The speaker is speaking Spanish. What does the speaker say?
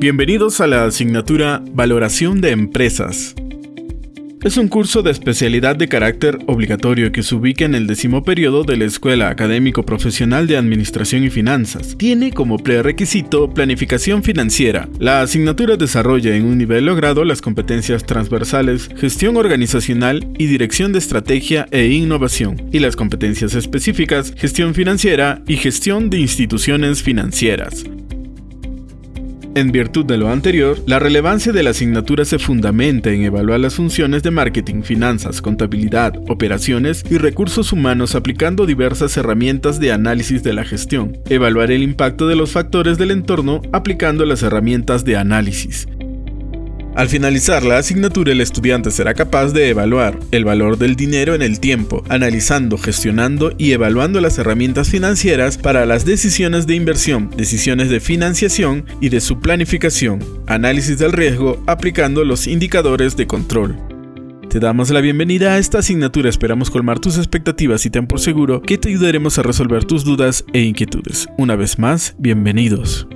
Bienvenidos a la asignatura Valoración de Empresas. Es un curso de especialidad de carácter obligatorio que se ubica en el décimo periodo de la Escuela Académico Profesional de Administración y Finanzas. Tiene como prerequisito planificación financiera. La asignatura desarrolla en un nivel logrado las competencias transversales, gestión organizacional y dirección de estrategia e innovación, y las competencias específicas, gestión financiera y gestión de instituciones financieras. En virtud de lo anterior, la relevancia de la asignatura se fundamenta en evaluar las funciones de marketing, finanzas, contabilidad, operaciones y recursos humanos aplicando diversas herramientas de análisis de la gestión, evaluar el impacto de los factores del entorno aplicando las herramientas de análisis, al finalizar la asignatura, el estudiante será capaz de evaluar el valor del dinero en el tiempo, analizando, gestionando y evaluando las herramientas financieras para las decisiones de inversión, decisiones de financiación y de su planificación, análisis del riesgo aplicando los indicadores de control. Te damos la bienvenida a esta asignatura, esperamos colmar tus expectativas y ten por seguro que te ayudaremos a resolver tus dudas e inquietudes. Una vez más, bienvenidos.